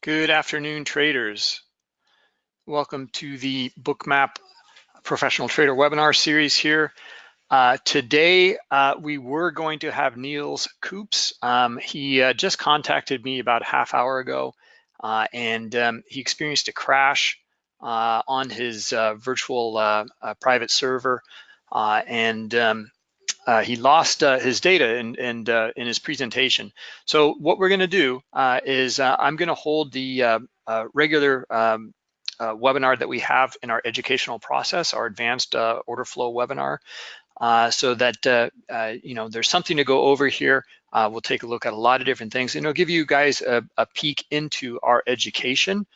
Good afternoon, traders. Welcome to the Bookmap Professional Trader webinar series here. Uh, today, uh, we were going to have Niels Koops. Um, he uh, just contacted me about a half hour ago, uh, and um, he experienced a crash uh, on his uh, virtual private server, and um, uh, he lost uh, his data in, in, uh, in, his presentation. So what we're gonna do uh, is uh, I'm gonna hold the uh, regular um, webinar that we have in our educational process, our advanced order flow webinar, so that you know there's something to go over here. we'll take a look at a lot of different things and it'll give you guys a, a peek into our education,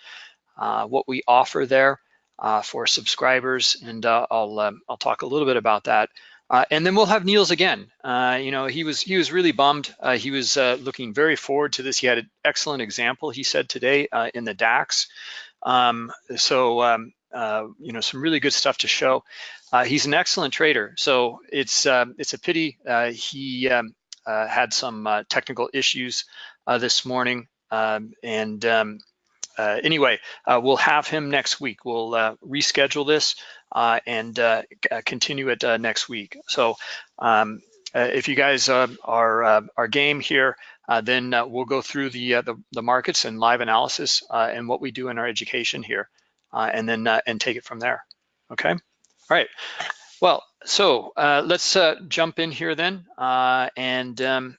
what we offer there for subscribers, and I'll, um, I'll talk a little bit about that. Uh, and then we'll have Niels again. Uh, you know, he was he was really bummed. Uh, he was uh, looking very forward to this. He had an excellent example, he said today uh, in the DAX. Um, so, um, uh, you know, some really good stuff to show. he's an excellent trader. So it's um, it's a pity he um, had some technical issues this morning. Um, and uh, anyway, we'll have him next week. We'll reschedule this uh, and uh, uh, continue it next week. So um, if you guys are are game here, then we'll go through the, the, the markets and live analysis and what we do in our education here, and then and take it from there. Okay. All right. Well, so let's jump in here then, and um,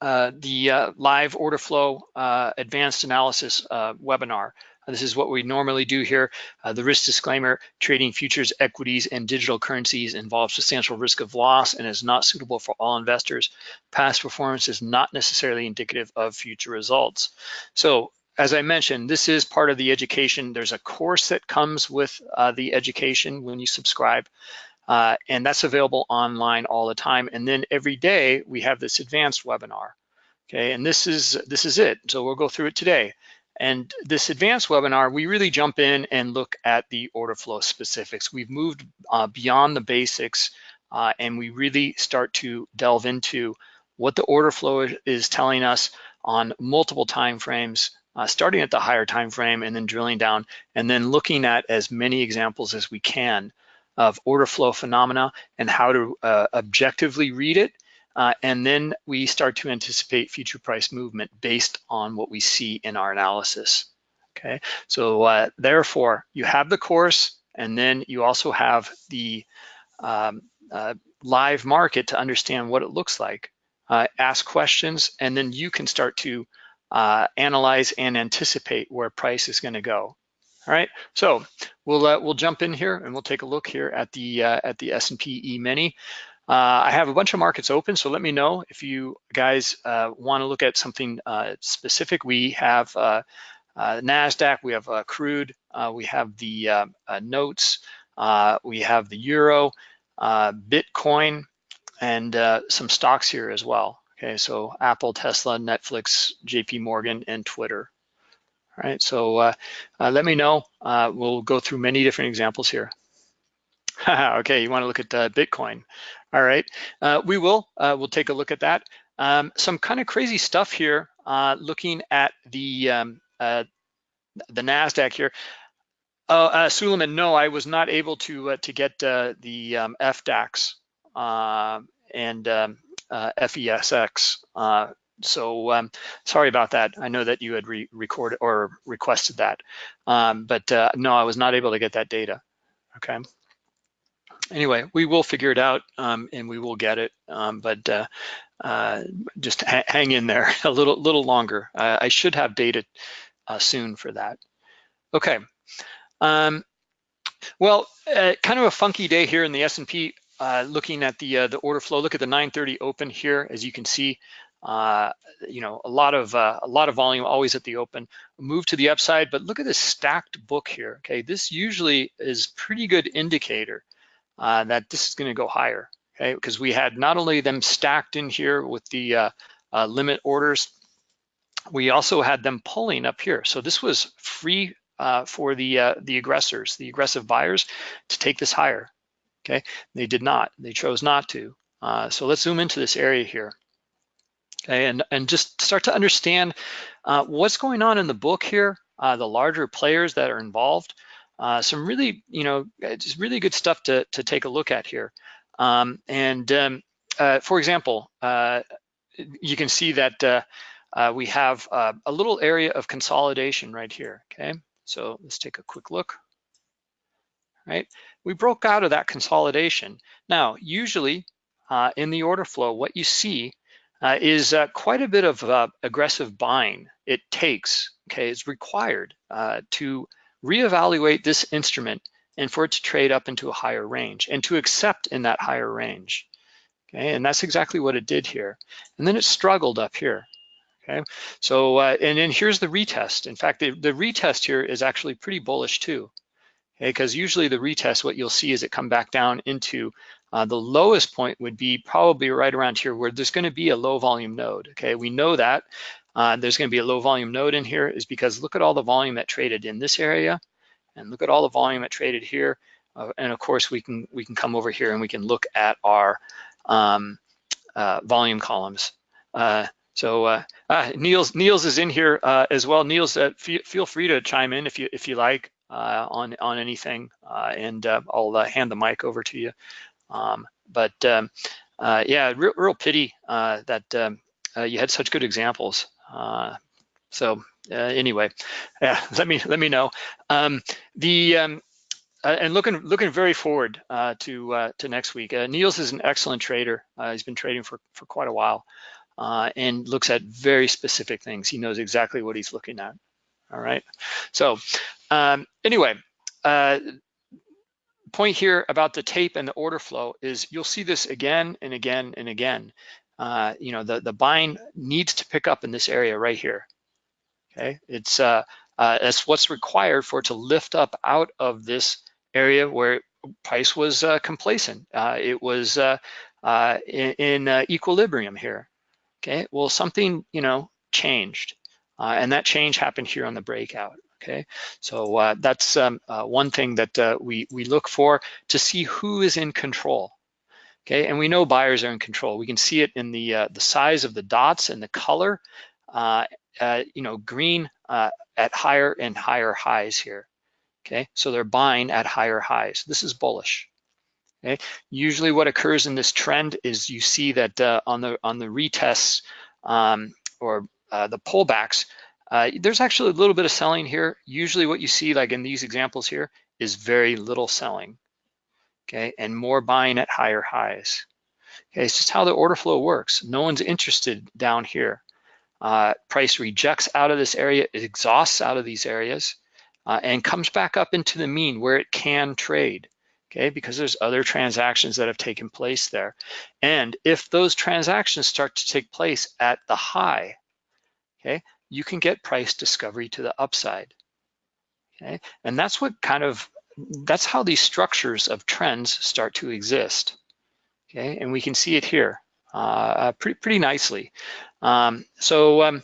uh, the uh, live order flow uh, advanced analysis uh, webinar. This is what we normally do here. Uh, the risk disclaimer, trading futures, equities, and digital currencies involves substantial risk of loss and is not suitable for all investors. Past performance is not necessarily indicative of future results. So as I mentioned, this is part of the education. There's a course that comes with the education when you subscribe. Uh, and that's available online all the time. And then every day we have this advanced webinar. Okay, and this is this is it. So we'll go through it today. And this advanced webinar, we really jump in and look at the order flow specifics. We've moved uh, beyond the basics uh, and we really start to delve into what the order flow is telling us on multiple time frames, uh, starting at the higher time frame and then drilling down and then looking at as many examples as we can of order flow phenomena and how to uh, objectively read it. Uh, and then we start to anticipate future price movement based on what we see in our analysis. Okay, so uh, therefore you have the course and then you also have the um, uh, live market to understand what it looks like. Uh, ask questions and then you can start to uh, analyze and anticipate where price is gonna go. All right, so we'll uh, we'll jump in here and we'll take a look here at the at the S&P E-mini. Uh, I have a bunch of markets open, so let me know if you guys uh, want to look at something uh, specific. We have uh, NASDAQ, we have crude, we have the notes, we have the Euro, Bitcoin, and some stocks here as well. Okay, so Apple, Tesla, Netflix, JP Morgan, and Twitter. All right, so uh, uh, let me know. Uh, we'll go through many different examples here. okay, you want to look at uh, Bitcoin. All right, uh, we will. Uh, we'll take a look at that. Um, some kind of crazy stuff here. looking at the um, the Nasdaq here. Uh, Suleiman, no, I was not able to to get the um, FDAX and um, FESX so um, sorry about that. I know that you had re recorded or requested that, um, but uh, no, I was not able to get that data, okay? Anyway, we will figure it out um, and we will get it, um, but uh, uh, just ha hang in there a little, little longer. I should have data uh, soon for that. Okay, um, well, uh, kind of a funky day here in the S&P uh, looking at the uh, the order flow, look at the 930 open here. As you can see, uh, you know, a lot of uh, a lot of volume always at the open. Move to the upside, but look at this stacked book here. Okay, this usually is pretty good indicator uh, that this is going to go higher. Okay, because we had not only them stacked in here with the uh, uh, limit orders, we also had them pulling up here. So this was free uh, for the the aggressors, the aggressive buyers, to take this higher. Okay, they did not. They chose not to. so let's zoom into this area here. Okay, and, and just start to understand uh, what's going on in the book here, uh, the larger players that are involved. Uh, some really, you know, just really good stuff to, to take a look at here. Um, and um, uh, for example, uh, you can see that uh, uh, we have uh, a little area of consolidation right here, okay? So let's take a quick look, right? We broke out of that consolidation. Now, usually uh, in the order flow, what you see uh, is uh, quite a bit of uh, aggressive buying it takes, okay, it's required to reevaluate this instrument and for it to trade up into a higher range and to accept in that higher range. Okay, and that's exactly what it did here. And then it struggled up here. Okay, so uh, and then here's the retest. In fact, the, the retest here is actually pretty bullish too. Okay, because usually the retest, what you'll see is it come back down into uh, the lowest point would be probably right around here where there's going to be a low volume node. Okay, we know that uh, there's going to be a low volume node in here is because look at all the volume that traded in this area, and look at all the volume that traded here. Uh, and of course, we can we can come over here and we can look at our um, uh, volume columns. Uh, so uh, uh, Niels Niels is in here as well. Niels, feel free to chime in if you if you like on on anything, and I'll hand the mic over to you. Um, but um, yeah, real, real pity that um, you had such good examples. So anyway, yeah, let me let me know. Um, the um, uh, and looking looking very forward uh, to uh, to next week. Niels is an excellent trader. he's been trading for for quite a while uh, and looks at very specific things. He knows exactly what he's looking at. All right. So um, anyway, uh, point here about the tape and the order flow is you'll see this again and again and again. Uh, you know, the, the buying needs to pick up in this area right here. Okay, it's uh, uh, that's what's required for it to lift up out of this area where price was uh, complacent. Uh, it was uh, uh, in, in uh, equilibrium here. Okay, well, something, you know, changed. Uh, and that change happened here on the breakout. Okay, so that's um, one thing that we, we look for to see who is in control. Okay, and we know buyers are in control. We can see it in the, uh, the size of the dots and the color, uh, you know, green at higher and higher highs here. Okay, so they're buying at higher highs. This is bullish. Okay. Usually what occurs in this trend is you see that uh, on the on the retests um, or uh, the pullbacks, uh, there's actually a little bit of selling here. Usually what you see like in these examples here is very little selling, okay, and more buying at higher highs. Okay, it's just how the order flow works. No one's interested down here. Uh, price rejects out of this area, it exhausts out of these areas, uh, and comes back up into the mean where it can trade okay, because there's other transactions that have taken place there. And if those transactions start to take place at the high, okay, you can get price discovery to the upside, okay? And that's what kind of, that's how these structures of trends start to exist, okay? And we can see it here uh, uh pretty, pretty nicely. Um, so, um,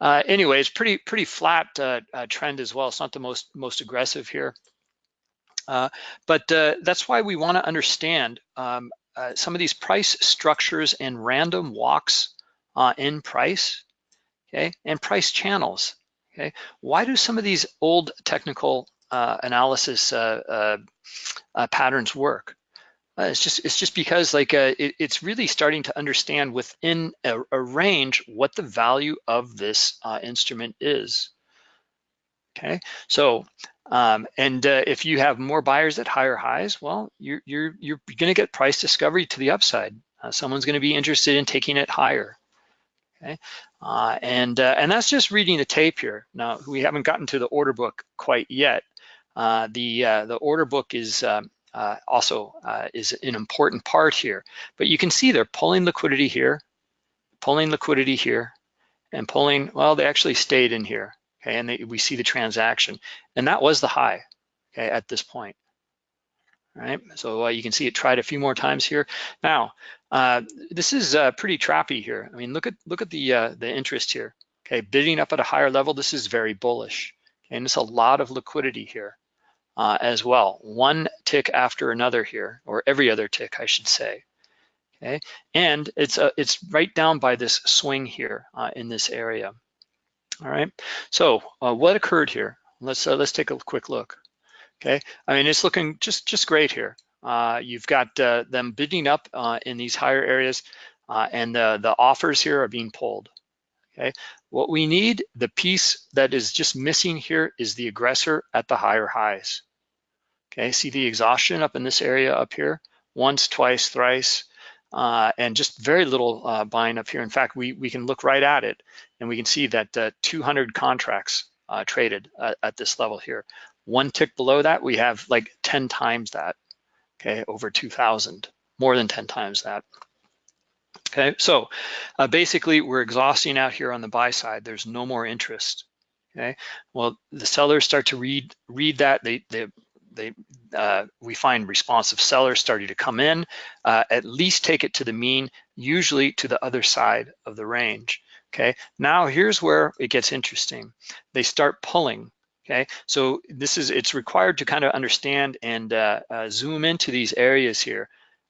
uh, anyway, it's pretty pretty flat uh, uh, trend as well. It's not the most most aggressive here. Uh, but that's why we want to understand um, some of these price structures and random walks in price, okay, and price channels, okay. Why do some of these old technical analysis patterns work? it's just it's just because like it, it's really starting to understand within a, a range what the value of this instrument is. Okay, so um, and uh, if you have more buyers at higher highs, well, you're you're you're going to get price discovery to the upside. Uh, someone's going to be interested in taking it higher. Okay, uh, and uh, and that's just reading the tape here. Now we haven't gotten to the order book quite yet. Uh, the uh, the order book is um, also is an important part here, but you can see they're pulling liquidity here, pulling liquidity here, and pulling. Well, they actually stayed in here okay, and they, we see the transaction. And that was the high, okay, at this point, right? So uh, you can see it tried a few more times here. Now, uh, this is uh, pretty trappy here. I mean, look at look at the uh, the interest here, okay, bidding up at a higher level. This is very bullish, okay? and it's a lot of liquidity here uh, as well. One tick after another here, or every other tick, I should say. okay? And it's uh, it's right down by this swing here uh, in this area. All right. So uh, what occurred here? Let's uh, let's take a quick look. Okay. I mean, it's looking just just great here. Uh, you've got them bidding up in these higher areas, and the the offers here are being pulled. Okay. What we need, the piece that is just missing here, is the aggressor at the higher highs. Okay. See the exhaustion up in this area up here, once, twice, thrice uh, and just very little uh, buying up here. In fact, we, we can look right at it and we can see that uh, 200 contracts uh, traded at this level here. One tick below that, we have like 10 times that, okay, over 2,000, more than 10 times that. Okay, so uh, basically we're exhausting out here on the buy side. There's no more interest. Okay, well the sellers start to read read that they they they uh, we find responsive sellers starting to come in, uh, at least take it to the mean, usually to the other side of the range. Okay, now here's where it gets interesting. They start pulling. Okay, so this is it's required to kind of understand and uh, uh zoom into these areas here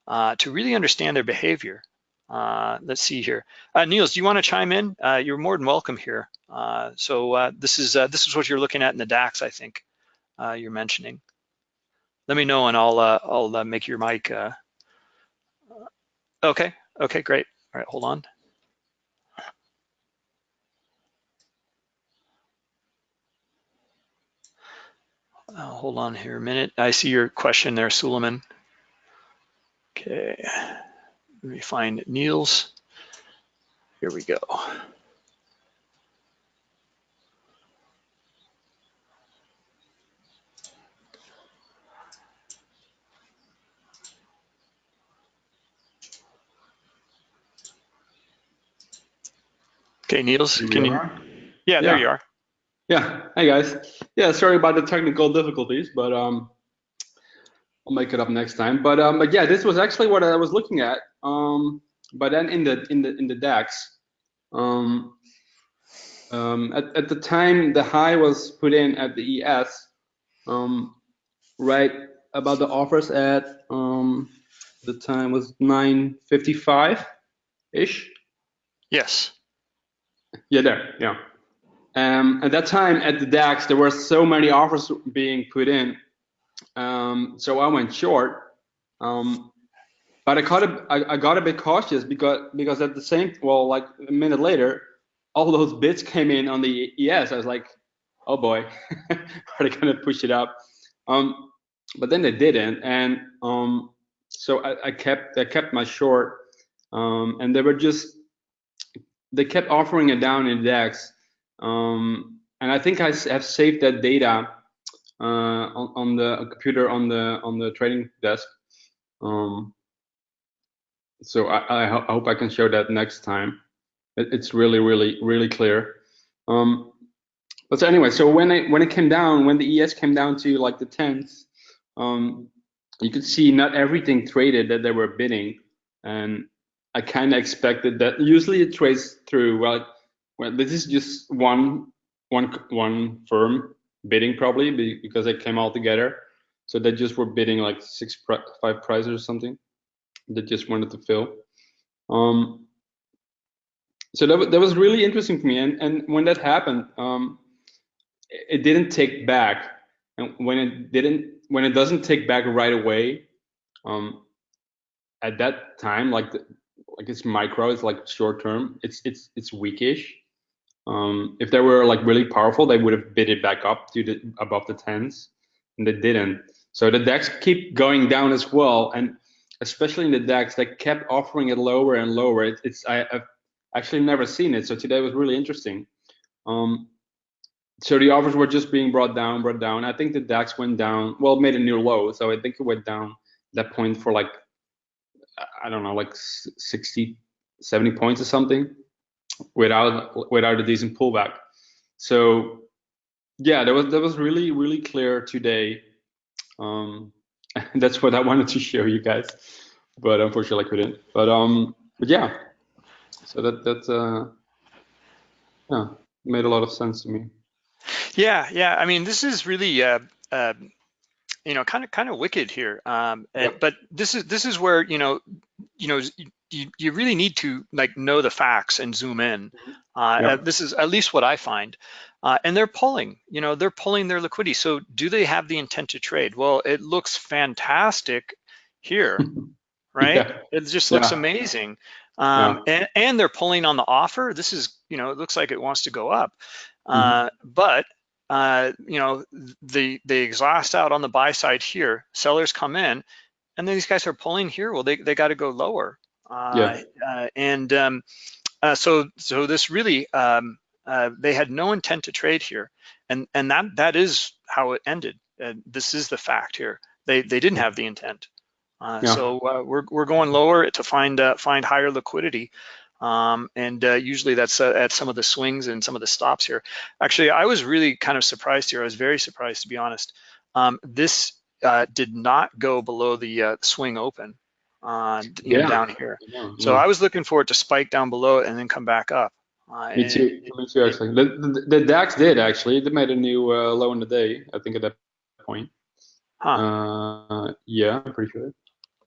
uh, to really understand their behavior. Uh, let's see here. Niels, do you want to chime in? you're more than welcome here. so this is this is what you're looking at in the DAX, I think you're mentioning let me know and I'll uh, I'll uh, make your mic. Uh... Okay, okay, great. All right, hold on. Uh, hold on here a minute. I see your question there, Suleiman. Okay, let me find Niels. Here we go. Okay, Niels, can you? Yeah, yeah, there you are. Yeah, hey guys. Yeah, sorry about the technical difficulties, but um, I'll make it up next time. But um, but yeah, this was actually what I was looking at. Um, but then in the in the in the DAX, um, um, at at the time the high was put in at the ES, um, right about the offers at um, the time was 9:55 ish. Yes. Yeah, there, yeah. Um, at that time at the DAX, there were so many offers being put in. Um, so I went short. Um, but I got a, I, I got a bit cautious because because at the same well like a minute later, all those bids came in on the ES. I was like, oh boy, are they gonna push it up? Um, but then they didn't, and um, so I, I kept I kept my short, um, and they were just they kept offering it down in DAX. Um, and I think I have saved that data uh, on, on, the computer on the on the trading desk. Um, so I, I, I, hope I can show that next time. It, it's really, really, really clear. Um, but so anyway, so when it when it came down, when the ES came down to like the tens, um, you could see not everything traded that they were bidding, and I kind of expected that. Usually it trades through. Well, well, this is just one one one firm bidding probably because they came all together. So they just were bidding like six five prices or something. They just wanted to fill. Um, so that that was really interesting for me. And and when that happened, um, it didn't take back. And when it didn't, when it doesn't take back right away, um, at that time, like the, like it's micro, it's like short term. It's it's it's weakish. Um, if they were like really powerful, they would have bid it back up to the above the tens, and they didn't. So the DAX keep going down as well, and especially in the DAX, they kept offering it lower and lower. It, it's I, have actually never seen it, so today was really interesting. Um, so the offers were just being brought down, brought down. I think the DAX went down, well, made a new low, so I think it went down that point for like I don't know, like 60, 70 points or something without without a decent pullback. So yeah, that was that was really really clear today. Um, that's what I wanted to show you guys, but unfortunately I couldn't. But um, but yeah, so that that uh, yeah made a lot of sense to me. Yeah, yeah. I mean, this is really uh, uh, you know, kind of kind of wicked here. Um, and, but this is this is where you know, you know, you, you really need to like know the facts and zoom in. Mm-hmm. Uh, Yep. This is at least what I find. Uh, and they're pulling, you know, they're pulling their liquidity. So do they have the intent to trade? Well, it looks fantastic here, right? Yeah. It just looks Yeah. amazing. Um, and, and they're pulling on the offer. This is, you know, it looks like it wants to go up. Uh, but, uh, you know, the, they exhaust out on the buy side here. Sellers come in and then these guys are pulling here. Well, they, they got to go lower. Uh, Yeah. uh, and um, uh, so, so this really, um, uh, they had no intent to trade here. And, and that, that is how it ended. This is the fact here. They, they didn't have the intent. Uh, Yeah. So uh, we're, we're going lower to find uh, find higher liquidity. Um, and uh, usually that's uh, at some of the swings and some of the stops here. Actually, I was really kind of surprised here. I was very surprised, to be honest. Um, this uh, did not go below the uh, swing open uh, Yeah. down here. Yeah, So yeah. I was looking for it to spike down below it and then come back up. Uh, Me too. Me too. Actually, the, the, the DAX did actually. They made a new uh, low in the day. I think at that point. Huh. Uh, yeah, I'm pretty sure.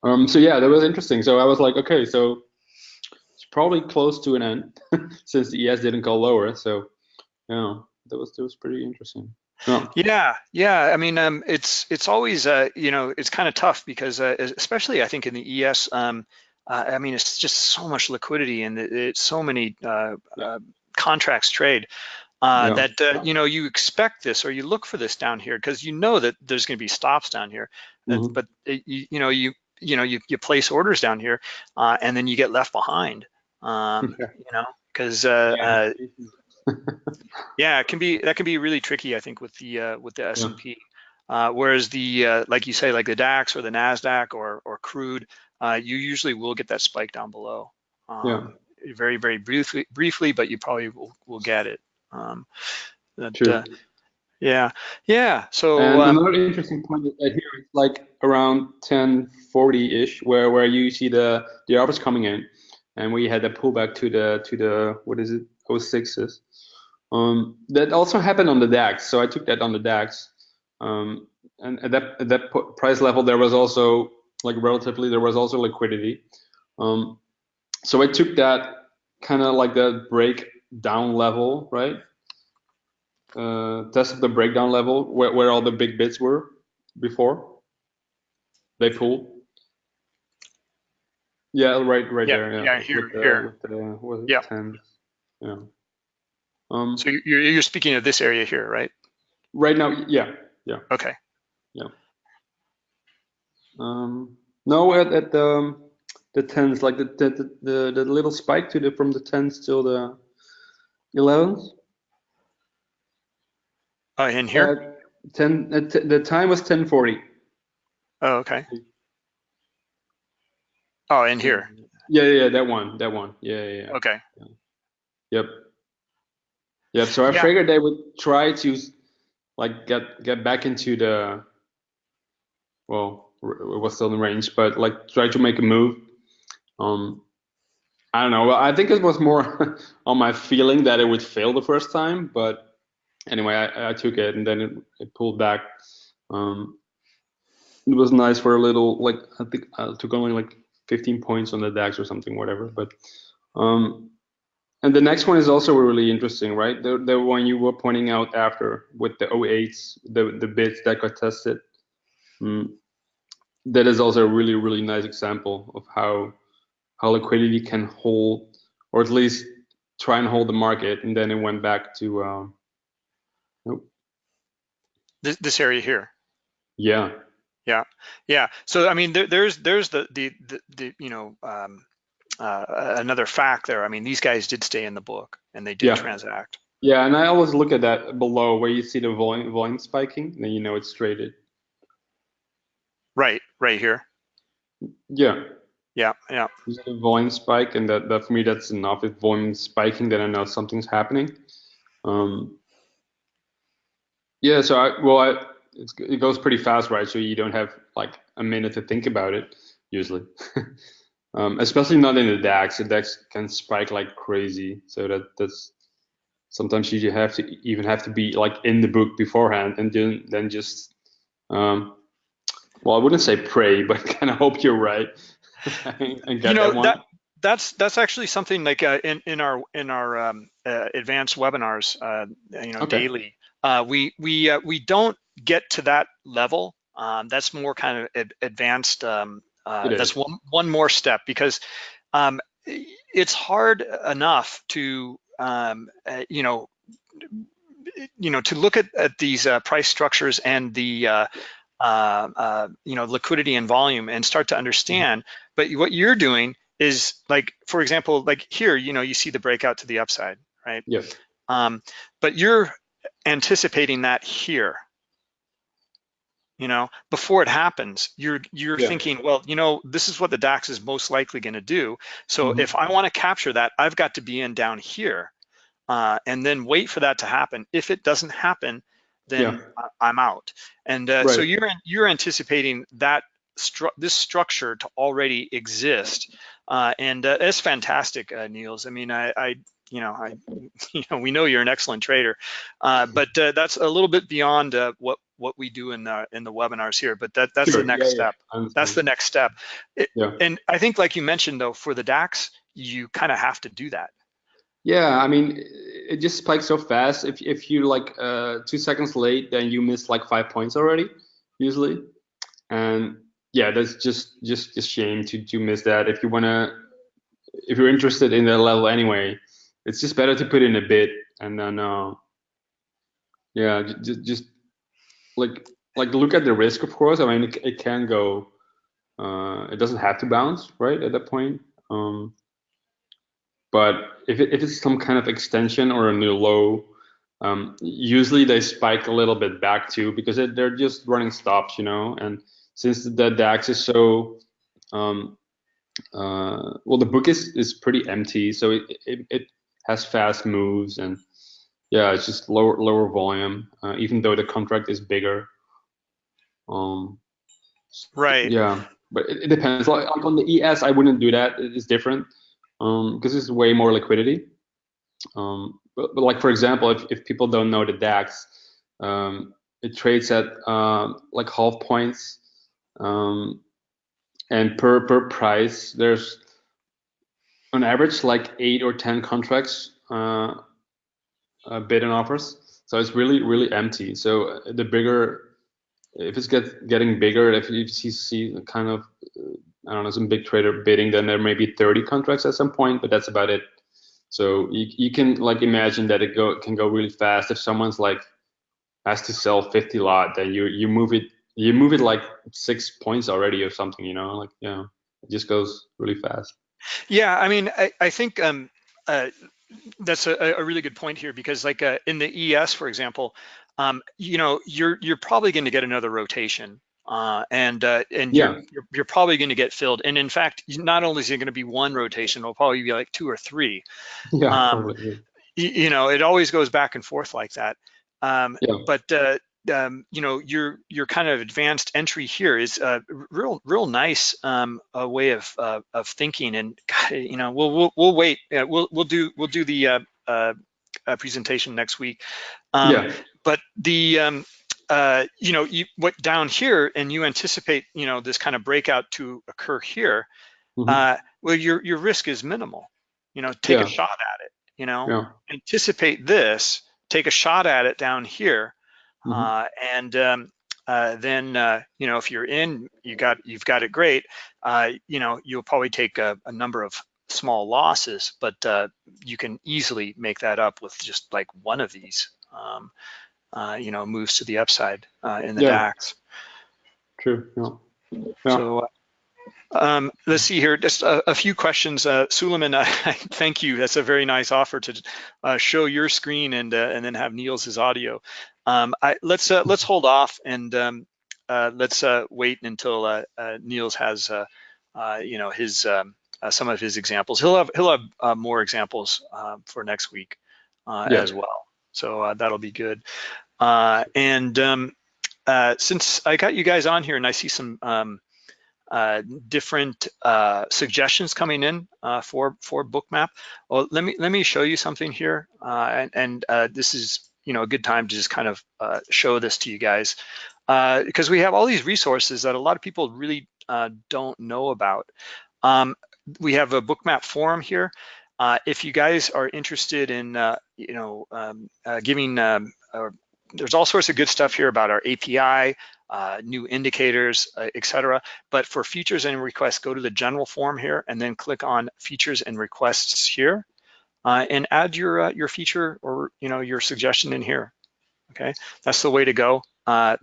Um, so yeah, that was interesting. So I was like, okay, so probably close to an end since the ES didn't go lower. So yeah, that was that was pretty interesting. Yeah. Yeah, yeah. I mean, um, it's it's always uh, you know it's kind of tough because uh, especially I think in the ES, um, uh, I mean it's just so much liquidity and it's so many uh, uh, contracts trade uh, Yeah. that uh, you know you expect this or you look for this down here because you know that there's going to be stops down here, That- Mhm. but it, you, you know you you know you, you place orders down here uh, and then you get left behind. Um, Yeah. you know because uh, uh, Yeah. yeah, it can be that can be really tricky. I think with the uh, with the S and P, uh, whereas the uh, like you say, like the DAX or the Nasdaq or or crude, uh, you usually will get that spike down below. Um, Very very briefly briefly, but you probably will will get it. Um, that, True. uh, yeah, yeah. So And um, another interesting point is that here it's like around 1040-ish, where where you see the the offers coming in, and we had a pullback to the to the what is it 06s. Um, that also happened on the DAX, so I took that on the DAX. Um, and at that at that price level, there was also like relatively there was also liquidity. Um, so I took that kind of like the breakdown level, right? uh, test of the breakdown level where, where all the big bids were before they pulled. Yeah, right, right Yeah, there. Yeah, yeah, here, the, here. The, Yeah. 10, yeah. Um, so you're you're speaking of this area here, right? right now, yeah, yeah. Okay. Yeah. Um, no, at, at the um, the tens, like the the, the the little spike to the from the tens till the elevens. Oh, in here. Uh, ten. Uh, the time was ten forty. oh, okay. Oh, in here. Yeah, yeah, yeah, that one, that one. Yeah, yeah, yeah. Okay. Yep. Yep. So I Yeah. figured they would try to like get get back into the well, it was still in range, but like try to make a move. Um, I don't know. Well, I think it was more on my feeling that it would fail the first time, but anyway, I, I took it and then it, it pulled back. Um, it was nice for a little like I think I took only like 15 points on the DAX or something, whatever. But um, and the next one is also really interesting, right? The the one you were pointing out after with the 08s, the the bids that got tested. Mm, that is also a really really nice example of how how liquidity can hold, or at least try and hold the market, and then it went back to um, nope. This this area here. yeah, Yeah. Yeah. So I mean, there, there's there's the, the the the you know um, uh, another fact there. I mean, these guys did stay in the book and they did Yeah. transact. yeah, and I always look at that below where you see the volume volume spiking, then you know it's traded. Right. Right here. Yeah, Yeah. Yeah. the volume spike, and that, that for me that's enough. If volume spiking, then I know something's happening. Um, yeah, so I well, I, it goes pretty fast, right? So you don't have like a minute to think about it usually. um, especially not in the DAX. The DAX can spike like crazy, so that that's sometimes you have to even have to be like in the book beforehand, and then then just um, well, I wouldn't say pray, but kind of hope you're right and You know that that that's that's actually something like uh, in in our in our um, uh, advanced webinars, uh, you know, Okay. daily. Uh, we we uh, we don't get to that level. Um, that's more kind of ad- advanced. Um, uh, that's one one more step because um, it's hard enough to um, uh, you know you know to look at, at these uh, price structures and the uh, uh, uh, you know liquidity and volume and start to understand. But what you're doing is like, for example, like here, you know, you see the breakout to the upside, right? Yes. Um, but you're anticipating that here. You know, before it happens, you're you're Yeah. thinking, well, you know, this is what the DAX is most likely going to do. So Mhm. if I want to capture that, I've got to be in down here, uh, and then wait for that to happen. If it doesn't happen, then Yeah. I- I'm out. And uh, so you're you're anticipating that stru this structure to already exist, uh, and uh, it's fantastic, uh, Niels. I mean, I, I you know, I, you know, we know you're an excellent trader, uh, but uh, that's a little bit beyond uh, what what we do in the in the webinars here. But that that's Sure. the next Yeah, yeah. step. Understand. That's the next step. It- Yeah. And I think, like you mentioned, though, for the DAX, you kind of have to do that. Yeah, I mean, it just spikes so fast. If if you like uh, two seconds late, then you miss like five points already, usually. And yeah, that's just just a shame to to miss that. If you wanna, if you're interested in that level anyway, it's just better to put in a bit and then uh, yeah, just just like like look at the risk, of course. I mean, it, it can go. Uh, it doesn't have to bounce, right, at that point. Um, but if, it, if it's some kind of extension or a new low, um, usually they spike a little bit back too because it, they're just running stops, you know. And since the DAX is so, um, uh, well, the book is is pretty empty, so it, it it has fast moves and yeah, it's just lower lower volume, uh, even though the contract is bigger. Um, Right. yeah, but it, it depends. Like, like on the ES, I wouldn't do that. It's different um, because it's way more liquidity. Um, but, but like for example, if, if people don't know the DAX, um, it trades at um, like half points, um, and per per price, there's on average like eight or ten contracts uh, uh, bid and offers. So it's really really empty. So uh, the bigger if it's get getting bigger, if you see, kind of, uh, I don't know, some big trader bidding, then there may be 30 contracts at some point, but that's about it. So you, you can like imagine that it go can go really fast. If someone's like has to sell 50 lot, then you you move it you move it like six points already or something, you know, like yeah, it just goes really fast. Yeah, I mean, I, I think um, uh, that's a, a really good point here because, like uh, in the ES, for example, um, you know, you're you're probably going to get another rotation, uh, and uh, and Yeah. you're, you're you're probably going to get filled. And in fact, not only is it going to be one rotation, it'll probably be like two or three. Yeah, Um. You, you know, it always goes back and forth like that. Um, Yeah. But uh, um, you know, your your kind of advanced entry here is a real real nice um, a way of uh, of thinking. And God, you know, we'll we'll we'll wait. Yeah, we'll we'll do we'll do the uh, uh, uh, presentation next week. Um, yeah, But the um, uh, you know, you what down here, and you anticipate you know this kind of breakout to occur here. Mhm. Uh, well, your your risk is minimal. You know, take Yeah. a shot at it. You know, anticipate this, take a shot at it down here, Mhm. uh, and um, uh, then uh, you know if you're in, you got you've got it great. Uh, you know you'll probably take a, a number of small losses, but uh, you can easily make that up with just like one of these. Um, uh, you know, moves to the upside uh, in the Yeah. DAX. true. Yeah. Yeah. So uh, um, let's see here, just a, a few questions. Uh, Suleiman, I, thank you. That's a very nice offer to uh, show your screen and uh, and then have Niels' audio. Um, I, let's uh, let's hold off and um, uh, let's uh, wait until uh, uh, Niels has uh, uh, you know his um, uh, some of his examples. He'll have he'll have uh, more examples uh, for next week uh, Yeah. as well. So uh, that'll be good. Uh, and um, uh, since I got you guys on here and I see some um, uh, different uh, suggestions coming in uh, for for Bookmap. Well, let me let me show you something here, uh, and, and uh, this is you know a good time to just kind of uh, show this to you guys because we have all these resources that a lot of people really uh, don't know about. Um, we have a bookmap forum here. Uh, if you guys are interested in, uh, you know, um, uh, giving, um, there's all sorts of good stuff here about our API, uh, new indicators, uh, etc. But for features and requests, go to the general form here and then click on features and requests here uh, and add your your feature or you know your suggestion in here. Okay, that's the way to go.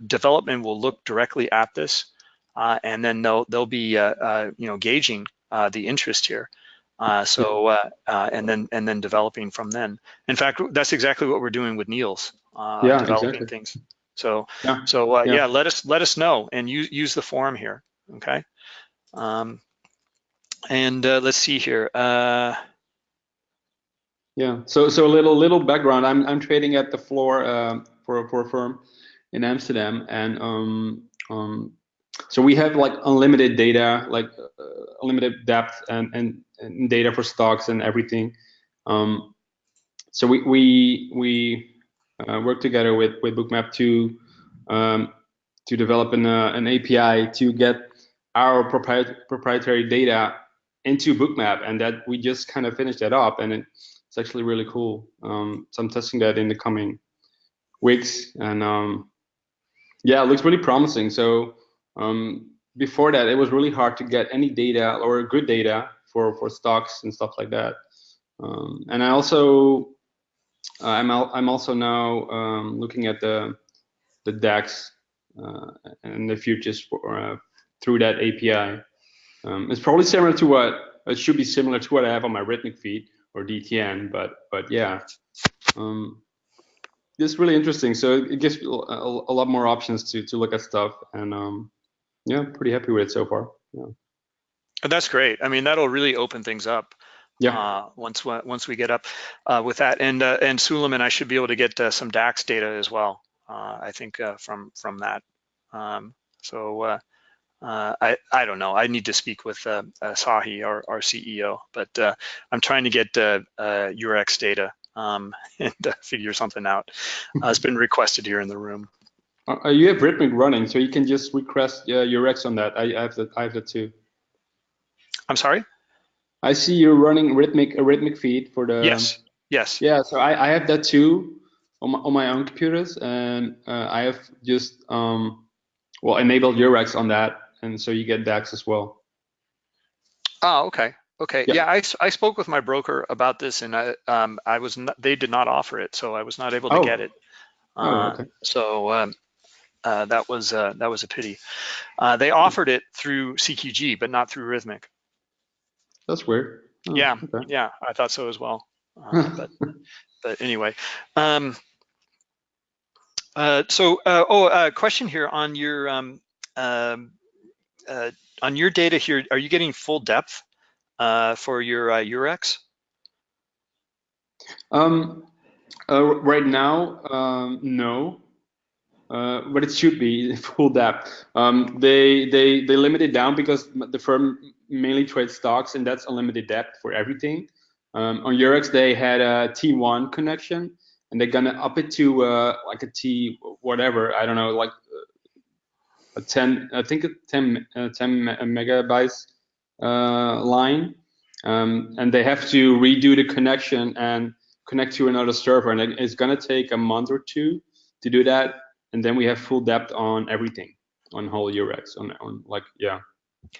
development will look directly at this and then they'll they'll be you know gauging the interest here. Uh, so uh, uh, and then and then developing from then. In fact, that's exactly what we're doing with Niels. Uh, yeah, developing exactly. things. So Yeah. so uh, Yeah. yeah. let us let us know and use use the forum here. Okay. Um, and uh, let's see here. Uh, Yeah. So so a little little background. I'm I'm trading at the floor um, for for a firm in Amsterdam, and um um so we have like unlimited data, like uh, unlimited depth and, and and data for stocks and everything. Um, so we we we uh, work together with with Bookmap to um, to develop an uh, an API to get our proprietary proprietary data into Bookmap, and that we just kind of finished that up, and it, it's actually really cool. Um, so I'm testing that in the coming weeks, and um, yeah, it looks really promising. So um, before that, it was really hard to get any data or good data for for stocks and stuff like that. Um, and I also I'm al I'm also now um, looking at the the DAX uh, and the futures for, uh, through that API. Um, it's probably similar to what it should be similar to what I have on my Rithmic feed or DTN, but but yeah, um, it's really interesting. So it gives a, a, a lot more options to to look at stuff, and um, yeah, pretty happy with it so far. Yeah. and that's great. I mean, that'll really open things up. Yeah. Uh, once we- once we get up uh, with that, and uh, and Suleiman, I should be able to get uh, some DAX data as well. Uh, I think uh, from from that. Um, so uh, I I don't know. I need to speak with uh, uh, Sahi, our our CEO, but uh, I'm trying to get uh, uh, Eurex data um, and uh, figure something out. Uh, it's been requested here in the room. Uh, you have Rithmic running, so you can just request uh, your on that. I, I have that. I have that too. I'm sorry. I see you're running Rithmic a Rithmic feed for the. Yes. Yes. Yeah, so I, I have that too on my, on my own computers, and uh, I have just um, well enabled Eurex on that, and so you get DAX as well. Oh, okay. Okay. Yeah. Yeah, I, I spoke with my broker about this and I, um, I was not, they did not offer it, so I was not able to Oh. get it. Oh, Uh, okay. So um, uh, that was uh, that was a pity. Uh, they offered it through CQG, but not through Rithmic. That's weird. Oh, Yeah. Okay. Yeah, I thought so as well. Uh, but but anyway. Um, uh, so uh, oh, uh, question here on your um, um, uh, on your data here. Are you getting full depth uh, for your uh, Eurex? Um, uh, right now, um, no, uh, but it should be full depth. Um, they they they limit it down because the firm mainly trades stocks, and that's unlimited depth for everything. Um, on Eurex, they had a T1 connection, and they're gonna up it to uh, like a T whatever I don't know, like 10, I think a 10 uh, 10 megabytes uh, line, um, and they have to redo the connection and connect to another server, and it's gonna take a month or two to do that, and then we have full depth on everything, on whole Eurex, on on like yeah,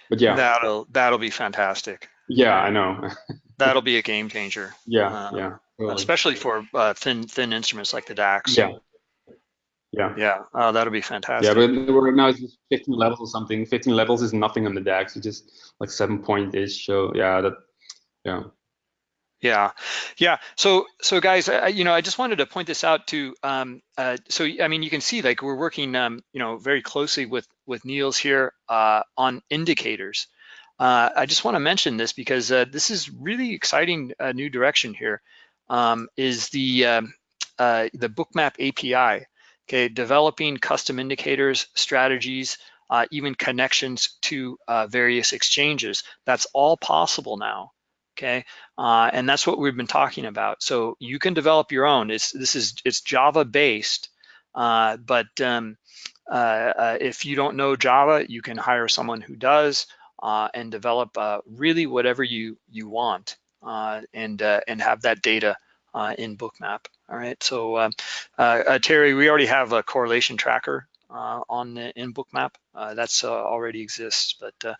but yeah, That'll that'll be fantastic. yeah, I know, That'll be a game changer, yeah, Uh, yeah, especially for uh, thin thin instruments like the DAX. yeah, yeah. Yeah. Oh, that'll be fantastic. Yeah, but we're now it's just 15 levels or something. 15 levels is nothing on the DAX. It's just like seven point ish. So yeah, that yeah. Yeah, yeah. So, so guys, I, you know, I just wanted to point this out to. Um, uh, so, I mean, you can see like we're working, um, you know, very closely with with Niels here uh, on indicators. Uh, I just want to mention this because uh, this is really exciting uh, new direction here. Um, is the um, uh, the Bookmap API? Okay, developing custom indicators, strategies, uh, even connections to uh, various exchanges. That's all possible now. Okay, uh, and that's what we've been talking about. So you can develop your own. It's this is it's Java based, uh, but um, uh, uh, if you don't know Java, you can hire someone who does. and develop really whatever you you want and and have that data Uh, in Bookmap. All right, so um, uh, uh, Terry, we already have a correlation tracker uh, on in Bookmap. that's already exists, but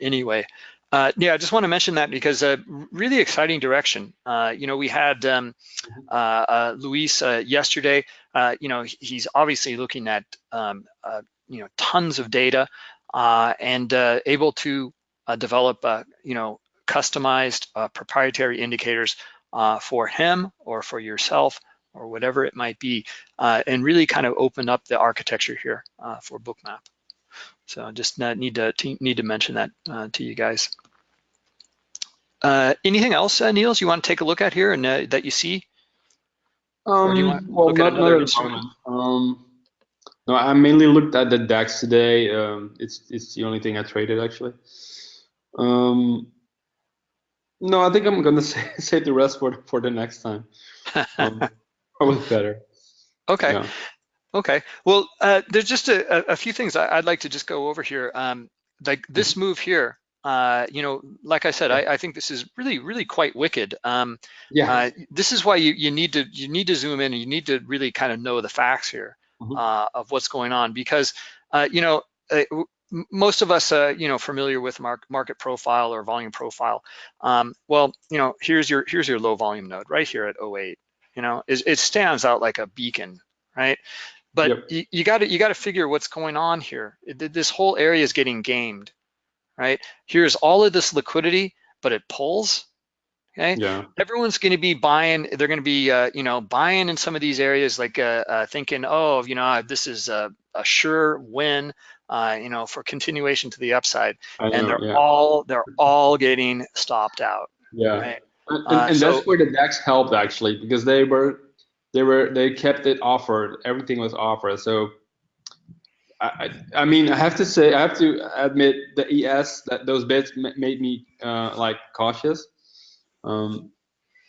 anyway. Uh, yeah, I just want to mention that because a uh, really exciting direction. Uh, you know, we had um. Luis yesterday. you know, he's obviously looking at um, you know tons of data and able to develop you know customized proprietary indicators for him or for yourself or whatever it might be, and really kind of open up the architecture here for Bookmap. So I just need to need to mention that uh, to you guys. Uh, anything else, uh, Niels, you want to take a look at here and uh, that you see? Um, you well, not, not Um, no, I mainly looked at the DAX today. Um, it's it's the only thing I traded actually. Um, no, I think I'm gonna say, save the rest for for the next time. Um, probably better. Okay. Yeah. Okay, well, uh, there's just a, a, few things I'd like to just go over here. Um, like this mm-hmm. move here, uh, you know, like I said, I, I, think this is really, really quite wicked. Um, yeah. Uh, this is why you, you need to you need to zoom in and you need to really kind of know the facts here mm-hmm. uh, of what's going on because uh, you know uh, most of us, uh, you know, familiar with mark, market profile or volume profile. Um, well, you know, here's your here's your low volume node right here at 08. You know, it, it stands out like a beacon, right? But yep. you, got to you got to figure what's going on here. It, this whole area is getting gamed, right? Here's all of this liquidity, but it pulls. Okay. Yeah. Everyone's going to be buying. They're going to be, uh, you know, buying in some of these areas, like uh, uh, thinking, oh, you know, this is a, a sure win, uh, you know, for continuation to the upside. And they're yeah. all they're all getting stopped out. Yeah. Right? And, and, and so, that's where the DAX helped actually, because they were they were they kept it offered. Everything was offered. So I, I mean, I have to say, I have to admit the ES that those bids made me uh, like cautious. Um,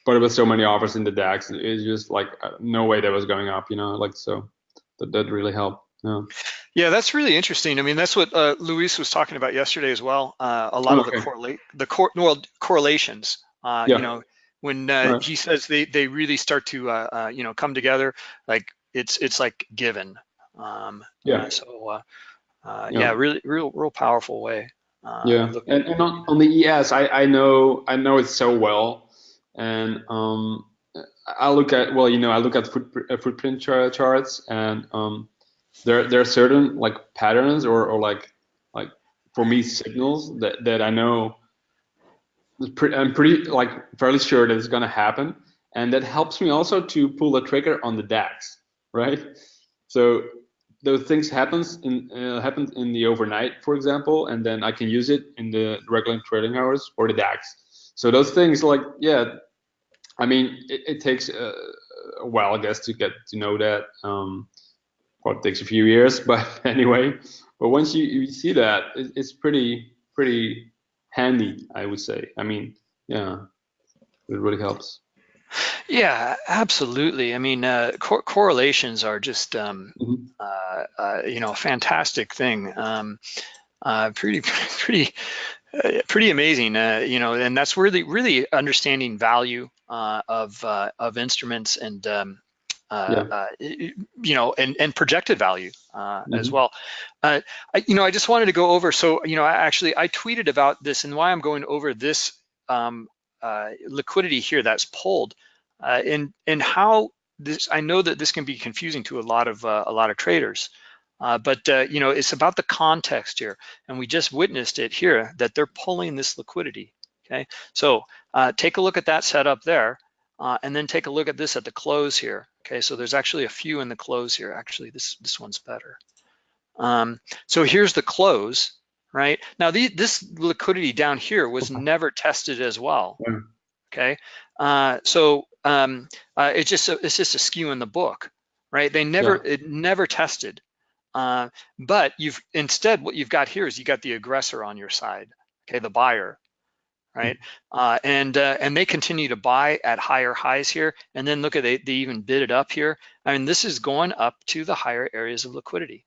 but it was so many offers in the DAX, it's just like uh, no way that was going up, you know, like so that that really helped. Yeah. Yeah, that's really interesting. I mean, that's what uh, Luis was talking about yesterday as well. Uh, a lot okay. of the correlate the cor well, correlations. Uh, yeah. You know, when uh, right. he says they they really start to uh, uh, you know come together like it's it's like given um yeah so uh, uh, yeah. yeah. really real real powerful way uh, yeah and, and on, on the es i i know i know it so well. And um i look at well you know i look at footprint, footprint charts and um there there are certain like patterns or or like like for me signals that that i know I'm pretty like fairly sure that it's going to happen, and that helps me also to pull the trigger on the DAX, right? So those things happens in uh, happens in the overnight, for example, and then I can use it in the regular trading hours or the DAX. So those things, like yeah, I mean, it, it takes a, a, while, I guess, to get to know that. Um, it takes a few years, but anyway. But once you, you see that, it, it's pretty pretty handy, I would say. I mean, yeah, it really helps. Yeah, absolutely. I mean, uh, cor correlations are just, um, mm -hmm. uh, uh, you know, a fantastic thing. Um, uh, pretty, pretty, uh, pretty amazing. Uh, you know, and that's really, really understanding value of of instruments and um, yeah. uh, you know, and, and projected value uh, mm -hmm. as mm-hmm. well. Uh, I, you know, I just wanted to go over, so, you know, I actually, I tweeted about this and why I'm going over this um, uh, liquidity here that's pulled uh, and, and how this, I know that this can be confusing to a lot of, uh, a lot of traders. but you know, it's about the context here, and we just witnessed it here that they're pulling this liquidity. Okay, so take a look at that setup there, and then take a look at this at the close here. Okay, so there's actually a few in the close here. Actually, this, this one's better. Um, so here's the close, right? Now the, this liquidity down here was never tested as well, okay? Uh, so um, uh, it's just a, it's just a skew in the book, right? They never yeah. it never tested, uh, but you've instead what you've got here is you got the aggressor on your side, okay, the buyer, right? Uh, and uh, and they continue to buy at higher highs here, and then look at they they even bid it up here. I mean, this is going up to the higher areas of liquidity,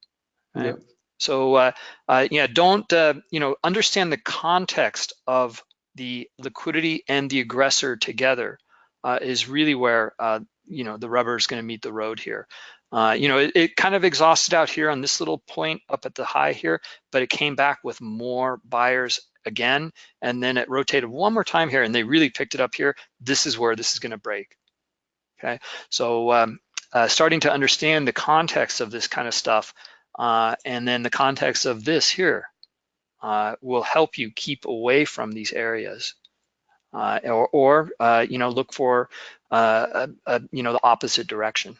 right? So uh, uh, yeah, don't uh, you know understand the context of the liquidity and the aggressor together uh, is really where uh, you know the rubber is going to meet the road here. Uh, you know, it, it, kind of exhausted out here on this little point up at the high here, but it came back with more buyers again, and then it rotated one more time here, and they really picked it up here. This is where this is going to break. Okay, so um, uh, starting to understand the context of this kind of stuff, uh, and then the context of this here uh, will help you keep away from these areas. Uh, or, or uh, you know, look for, uh, a, a, you know, the opposite direction.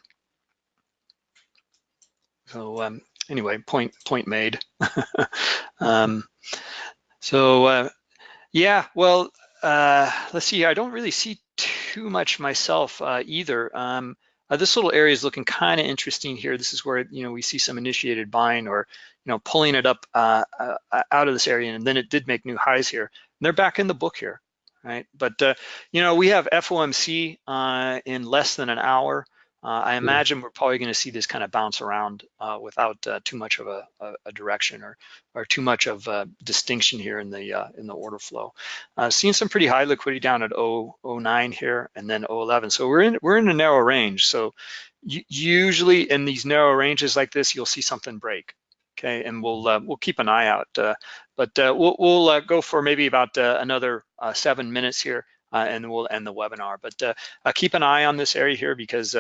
So um, anyway, point point made. um, so uh, yeah, well, uh, let's see. I don't really see too much myself uh, either. Um, this little area is looking kind of interesting here. This is where you know we see some initiated buying or you know pulling it up out of this area, and then it did make new highs here. And they're back in the book here, right? But you know we have FOMC in less than an hour. Uh, I imagine we're probably going to see this kind of bounce around uh, without uh, too much of a, a, direction or or too much of a distinction here in the uh, in the order flow. Uh, seeing some pretty high liquidity down at 009 here and then 011. So we're in we're in a narrow range. So usually in these narrow ranges like this, you'll see something break. Okay, and we'll uh, we'll keep an eye out. Uh, but uh, we'll we'll uh, go for maybe about another seven minutes here. and we'll end the webinar. But keep an eye on this area here because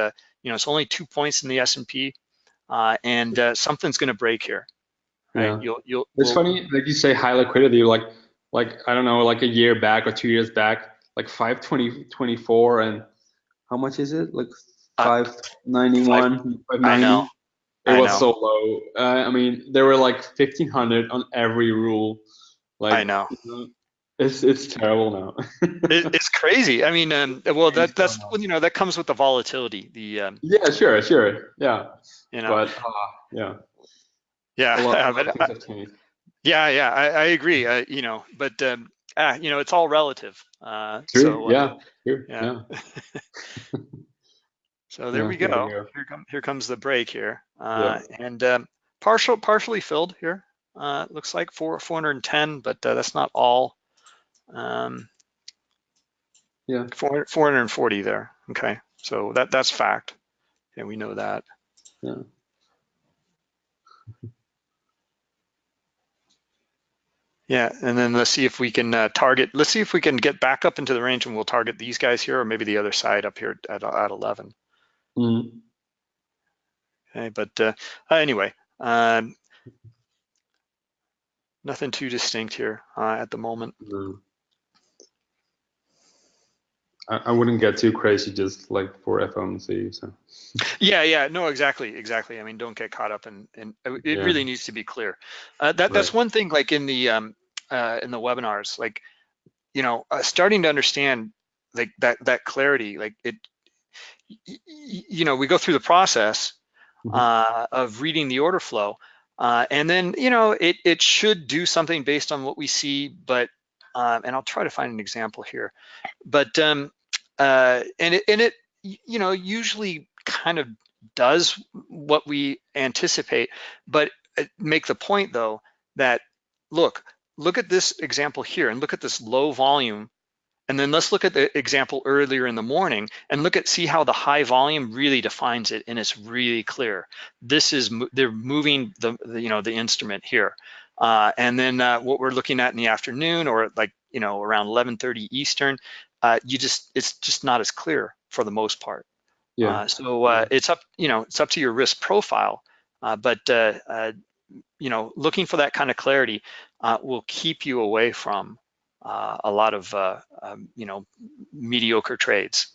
you know, it's only two points in the S&P uh, and uh, something's going to break here. Right? Yeah. You'll, you'll, it's we'll, funny, like you say, high liquidity, like, like, I don't know, like a year back or two years back, like 520, 24 and how much is it? Like 591, uh, I know. It I was so low. Uh, I mean, there were like 1500 on every rule. Like, I know. You know it's it's terrible now. it, it's crazy. I mean, um, well, that that's you know that comes with the volatility. The um, yeah, sure, sure, yeah. You know, but uh, yeah, yeah, yeah, yeah. I, I agree. Uh, you know, but um, ah, you know, it's all relative. Uh, True. So, uh, yeah. True. Yeah. yeah. so there yeah, we go. There, go. here, come, here comes the break here, uh, yeah. and um, partial partially filled here. Uh, looks like four 410, but uh, that's not all. Um, yeah. 400, 440 there. Okay. So that that's fact. And we know that. Yeah. Yeah, and then let's see if we can uh, target, let's see if we can get back up into the range and we'll target these guys here or maybe the other side up here at, at 11. Mm. Okay, but uh, anyway, um, nothing too distinct here uh, at the moment. Mm. I, I wouldn't get too crazy just like for FOMC. So. Yeah, yeah, no, exactly, exactly. I mean, don't get caught up in, in it yeah. really needs to be clear. Uh, that that's right. one thing like in the um, uh, in the webinars, like you know, uh, starting to understand like that that clarity, like it, you know, we go through the process mm -hmm. of reading the order flow. Uh, and then, you know, it, it should do something based on what we see, but um, and I'll try to find an example here. But um, uh, and it and it you know usually kind of does what we anticipate, but uh, make the point though that look look at this example here and look at this low volume and then let's look at the example earlier in the morning and look at see how the high volume really defines it and it's really clear. This is they're moving the, the you know the instrument here. Uh, and then uh, what we're looking at in the afternoon or like, you know, around 11.30 Eastern, uh, you just, it's just not as clear for the most part. Yeah. Uh, so uh, it's up, you know, it's up to your risk profile, uh, but, you know, looking for that kind of clarity will keep you away from a lot of, um, you know, mediocre trades.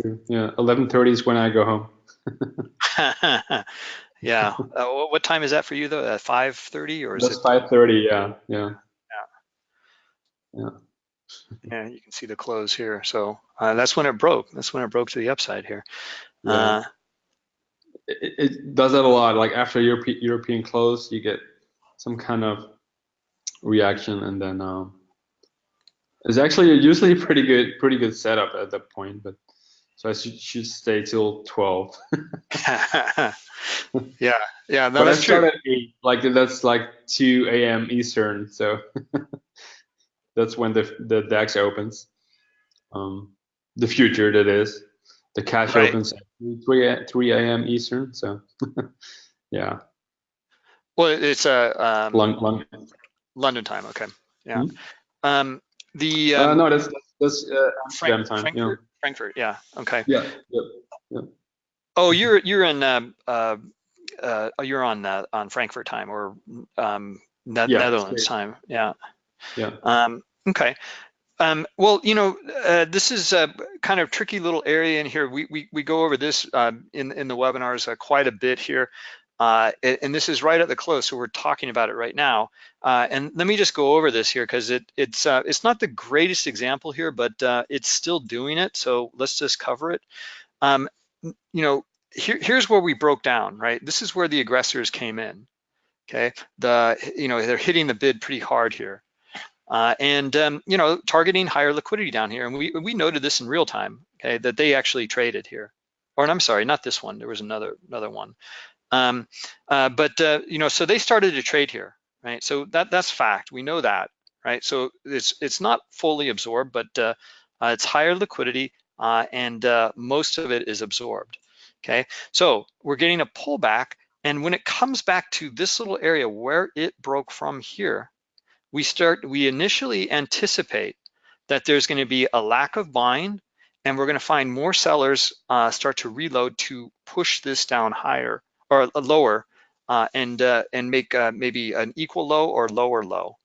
True. Yeah, 11:30 is when I go home. Yeah. Uh, what time is that for you though? At 5:30 or is That's it? 5:30. Yeah. Yeah. Yeah. Yeah. yeah. You can see the close here. So uh, that's when it broke. That's when it broke to the upside here. Yeah. Uh, it, it, does that a lot. Like after Europe, European close, you get some kind of reaction, and then um, it's actually usually a pretty good, pretty good setup at that point. But So I should, should stay till 12. yeah, yeah, no, but that's I start true. at 8, like that's like 2 a.m. Eastern. So that's when the, the DAX opens. Um, the future, that is. The cash Right. opens at 3, 3 a.m. Eastern. So yeah, Well, it's a um, long, long. London time. Okay, yeah. Hmm? Um, the Uh, um, no, that's, that's uh, Frank- time. Yeah. Frankfurt, Frankfurt. Yeah. Okay. Yeah. yeah. Oh, you're you're in um, uh, uh, oh, you're on uh, on Frankfurt time or um, Ne- Yeah, Netherlands time. Yeah. Yeah. Um, okay. Um, well, you know, uh, this is a kind of tricky little area in here. We we, we go over this uh, in in the webinars uh, quite a bit here, uh, and, this is right at the close, so we're talking about it right now. Uh, and let me just go over this here because it it's uh, it's not the greatest example here, but uh, it's still doing it. So let's just cover it. Um, you know, here, here's where we broke down, right? This is where the aggressors came in. Okay, the you know they're hitting the bid pretty hard here. Uh, and um, you know, targeting higher liquidity down here, and we we noted this in real time, okay, that they actually traded here, or I'm sorry, not this one. There was another another one, um, uh, but uh, you know, so they started to trade here, right? So that that's fact. We know that, right? So it's it's not fully absorbed, but uh, uh, it's higher liquidity, uh, and uh, most of it is absorbed. Okay, so we're getting a pullback, and when it comes back to this little area where it broke from here we start, we initially anticipate that there's going to be a lack of buying and we're going to find more sellers uh, start to reload to push this down higher or lower uh, and uh, and make uh, maybe an equal low or lower low.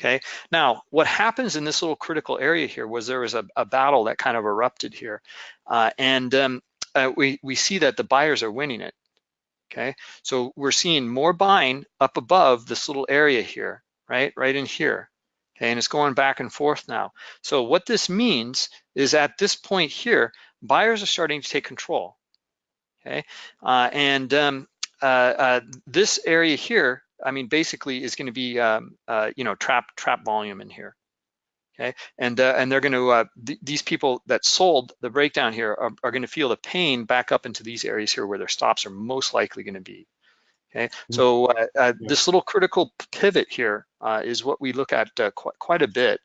Okay. Now, what happens in this little critical area here was there was a, a battle that kind of erupted here, uh, and um, uh, we we see that the buyers are winning it. Okay. So we're seeing more buying up above this little area here right, right in here. Okay, and it's going back and forth now. So what this means is at this point here, buyers are starting to take control. Okay, uh, and um, uh, uh, this area here, I mean, basically is going to be, um, uh, you know, trap trap volume in here. Okay, and uh, and they're going to uh, th these people that sold the breakdown here are, are going to feel the pain back up into these areas here where their stops are most likely going to be. Okay, so uh, uh, this little critical pivot here uh, is what we look at quite, quite a bit,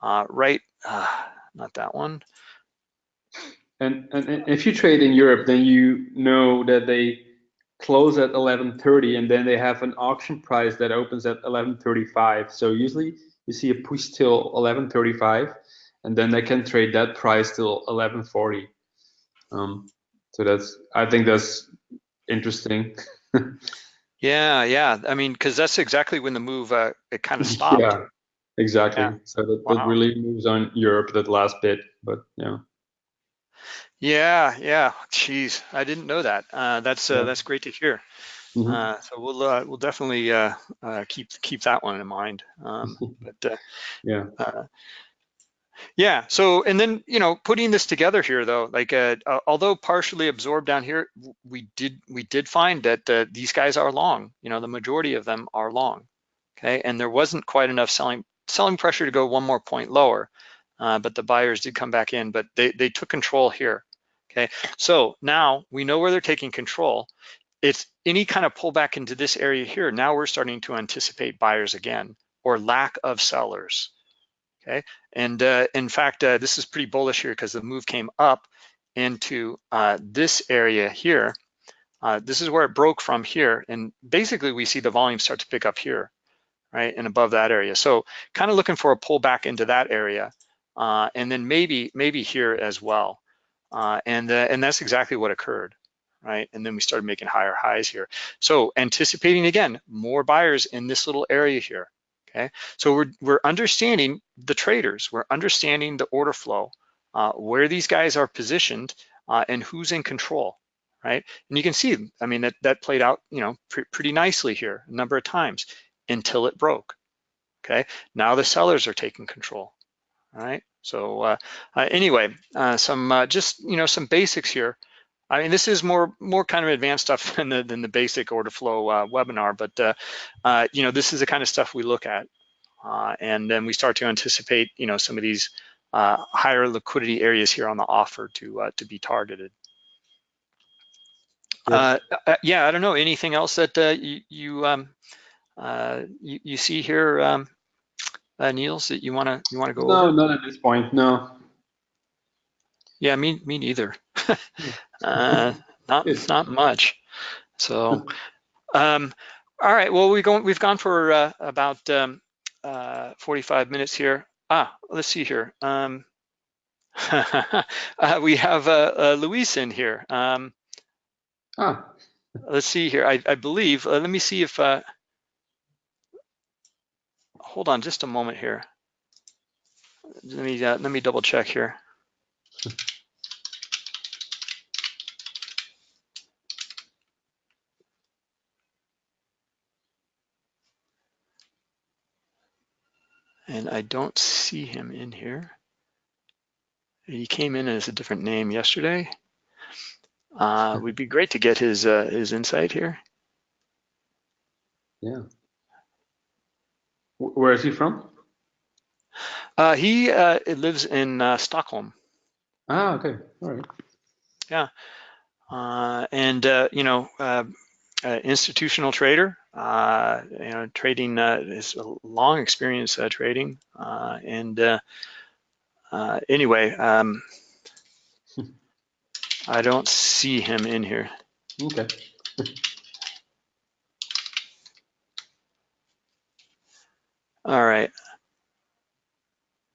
uh, right? Uh, not that one. And, and and if you trade in Europe, then you know that they close at 11:30, and then they have an auction price that opens at 11:35. So usually you see a push till 11:35, and then they can trade that price till 11:40. Um, so that's I think that's interesting. Yeah, yeah. I mean, because that's exactly when the move uh, it kind of stopped. Yeah, exactly. Yeah. So that, that Wow. really moves on Europe that last bit, but yeah. Yeah, yeah. Jeez, I didn't know that. Uh, that's uh, that's great to hear. Mhm. Uh, so we'll uh, we'll definitely uh, uh, keep keep that one in mind. Um, but uh, Yeah. uh, yeah. So and then you know putting this together here though, like uh, uh, although partially absorbed down here, we did we did find that uh, these guys are long. You know, the majority of them are long. Okay, and there wasn't quite enough selling selling pressure to go one more point lower, uh, but the buyers did come back in, but they they took control here. Okay, so now we know where they're taking control. It's any kind of pullback into this area here. Now we're starting to anticipate buyers again or lack of sellers. Okay, and uh, in fact, uh, this is pretty bullish here because the move came up into uh, this area here. Uh, this is where it broke from here, and basically we see the volume start to pick up here, right, and above that area. So kind of looking for a pullback into that area, uh, and then maybe maybe here as well, uh, and uh, and that's exactly what occurred, right? And then we started making higher highs here. So anticipating again more buyers in this little area here. Okay, so we're we're understanding the traders, we're understanding the order flow, uh, where these guys are positioned, uh, and who's in control, right? And you can see, I mean, that that played out, you know, pre pretty nicely here a number of times until it broke. Okay, now the sellers are taking control. All right. So uh, uh, anyway, uh, some uh, just you know some basics here. I mean, this is more more kind of advanced stuff than the than the basic order flow uh, webinar, but uh, uh, you know this is the kind of stuff we look at, uh, and then we start to anticipate you know some of these uh, higher liquidity areas here on the offer to uh, to be targeted. Uh, uh, yeah, I don't know. Anything else that uh, you you, um, uh, you, you see here, um, uh, Niels, that you wanna you wanna go No, over? not at this point. No. Yeah, me me neither. uh, not Good. not much. So, um, all right. Well, we go we've gone for uh, about um, uh, 45 minutes here. Ah, let's see here. Um, uh, we have uh, uh, Luis in here. Um, Ah, let's see here. I, I believe. Uh, let me see if. Uh, hold on, just a moment here. Let me uh, let me double check here. And I don't see him in here. He came in as a different name yesterday. Uh, would be great to get his uh, his insight here. yeah. Wh- Where is he from? Uh, he uh, lives in uh, Stockholm. Ah, okay. All right. uh, and uh, you know, uh, uh, institutional trader. Uh, you know, trading uh, is a long experience uh, trading, uh, and uh, uh, anyway, um, I don't see him in here. Okay. All right.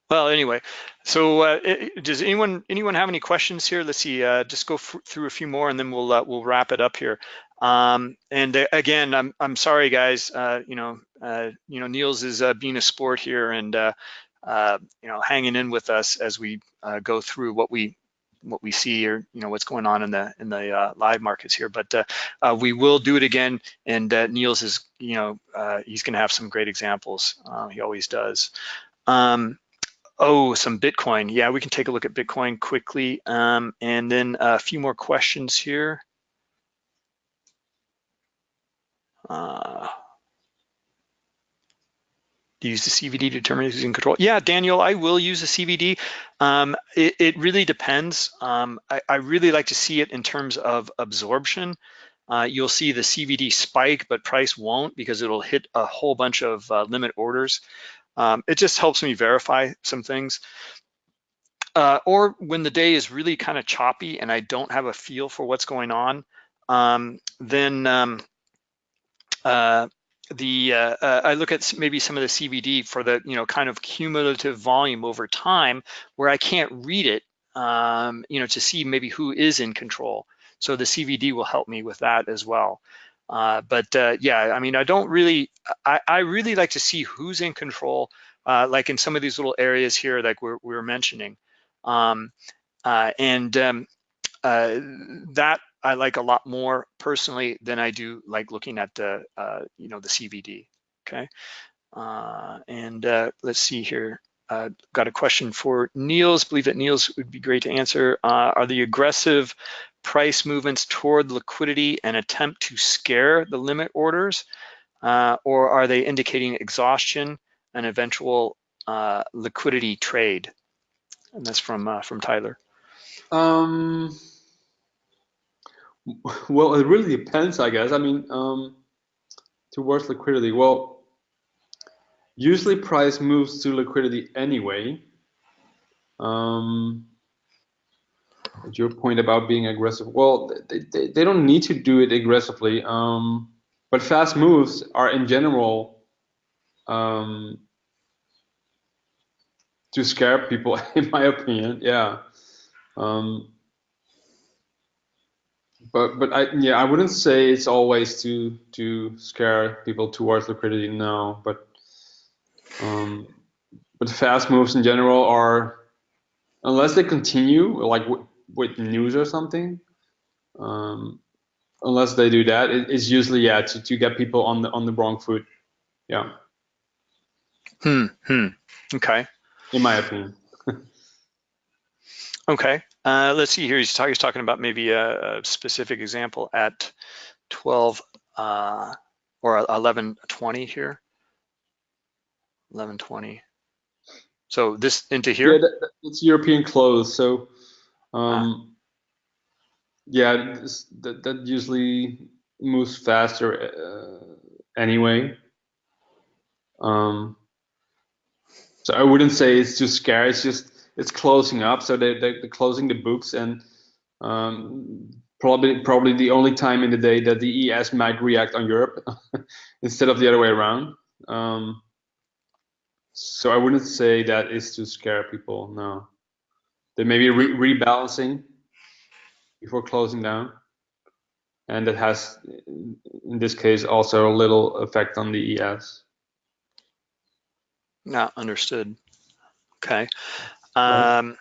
Well, anyway, so uh, does anyone anyone have any questions here? Let's see. Uh, just go through a few more, and then we'll uh, we'll wrap it up here. Um, and uh, again, I'm I'm sorry, guys. Uh, you know, uh, you know, Niels is uh, being a sport here, and you know, hanging in with us as we go through what we what we see or you know what's going on in the in the uh, live markets here. But uh, uh, we will do it again, and uh, Niels is you know uh, he's going to have some great examples. Uh, he always does. Um, Oh, some Bitcoin. Yeah, we can take a look at Bitcoin quickly. Um, and then a few more questions here. Use the CVD to determine who's in control? Yeah, Daniel, I will use the CVD. Um, it, it really depends. Um, I, I really like to see it in terms of absorption. Uh, you'll see the CVD spike, but price won't because it'll hit a whole bunch of uh, limit orders. Um, it just helps me verify some things. Uh, or when the day is really kind of choppy and I don't have a feel for what's going on, um, then um, uh, the uh, uh, I look at maybe some of the CVD for the you know kind of cumulative volume over time where I can't read it, um, you know, to see maybe who is in control. So the CVD will help me with that as well. Uh, but uh, yeah, I mean, I don't really, I, I really like to see who's in control, uh, like in some of these little areas here, like we're, we were mentioning. Um, uh, and um, uh, that I like a lot more personally than I do like looking at the, uh, you know, the CVD, okay? Uh, and uh, let's see here. Uh, got a question for Niels. Believe that Niels would be great to answer. Uh, are the aggressive price movements toward liquidity an attempt to scare the limit orders, uh, or are they indicating exhaustion and eventual uh, liquidity trade? And that's from uh, from Tyler. Um, well, it really depends, I guess. I mean, um, towards liquidity. Well, usually price moves to liquidity anyway. Um, your point about being aggressive. Well, they, they, they don't need to do it aggressively. Um, but fast moves are in general um, to scare people, in my opinion. Yeah. Um, but but I yeah I wouldn't say it's always to to scare people towards liquidity. No, but um, but fast moves in general are unless they continue like with news or something. Um, unless they do that, it, it's usually yeah to, to get people on the on the wrong foot. Yeah. Hmm. Hmm. Okay. In my opinion. Okay. Uh, let's see here. He's, talk, he's talking about maybe a, a specific example at 12 uh, or 1120 here. 1120. So this into here? that, that- it's European close, so um, yeah, this, that that usually moves faster uh, anyway. Um, so I wouldn't say it's too scary. It's just it's closing up, so they they they're closing the books and um, probably probably the only time in the day that the ES might react on Europe instead of the other way around. Um, so I wouldn't say that is to scare people. No, they may be re rebalancing before closing down, and that has, in this case, also a little effect on the ES. Not understood. Okay. Um,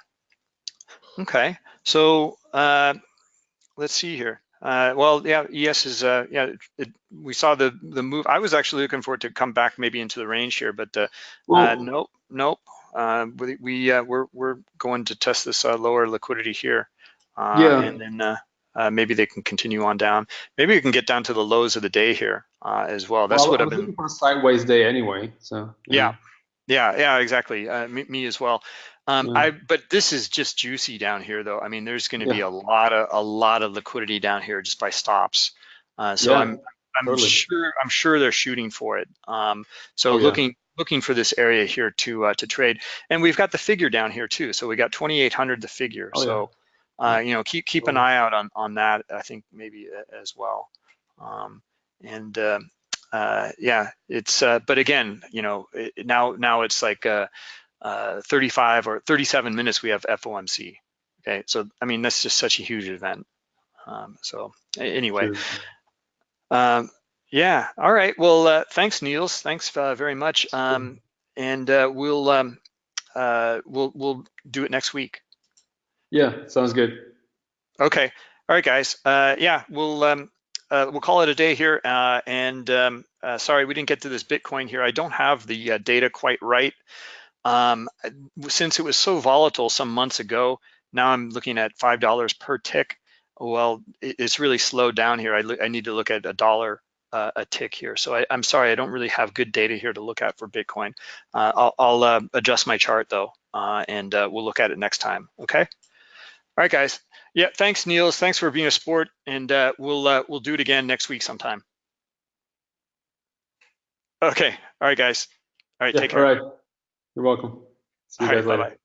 okay. So uh, let's see here. Uh, well, yeah, ES is, uh, yeah, it, we saw the the move. I was actually looking for it to come back maybe into the range here, but uh, uh, nope, nope. Uh, we we uh, we're we're going to test this uh, lower liquidity here, uh, yeah. and then uh, uh, maybe they can continue on down. Maybe we can get down to the lows of the day here uh, as well. That's Well, what I've been. looking for a sideways day anyway. So Yeah, yeah, yeah, exactly. Uh, me, me as well. Um, yeah, I but this is just juicy down here, though. I mean, there's going to be a lot of a lot of liquidity down here just by stops. Uh, so yeah, I'm I'm totally. sure I'm sure they're shooting for it. Um, so Oh yeah, looking looking for this area here to uh, to trade, and we've got the figure down here too. So we got 2,800 the figure. oh So yeah, uh, you know, keep keep an eye out on on that. I think maybe as well. Um, and uh, uh, yeah, it's uh, but again, you know, it, now now it's like uh, uh, 35 or 37 minutes we have FOMC. Okay, so I mean that's just such a huge event. Um, so anyway, um, yeah, all right. Well, uh, thanks, Niels. Thanks uh, very much. Um, and uh, we'll um, uh, we'll we'll do it next week. Yeah, sounds good. Okay. All right, guys. Uh, yeah, we'll um, uh, we'll call it a day here. Uh, and um, uh, sorry, we didn't get to this Bitcoin here. I don't have the uh, data quite right. Um, since it was so volatile some months ago, now I'm looking at five dollars per tick. Well, it's really slowed down here. I, I need to look at a dollar uh, a tick here. So I, I'm sorry, I don't really have good data here to look at for Bitcoin. Uh, I'll, I'll uh, adjust my chart though, uh, and uh, we'll look at it next time. Okay. All right, guys. Yeah, thanks, Niels. Thanks for being a sport, and uh, we'll uh, we'll do it again next week sometime. Okay. All right, guys. All right. Yeah, Take care. right. You're welcome. See All you right. guys Bye later. bye.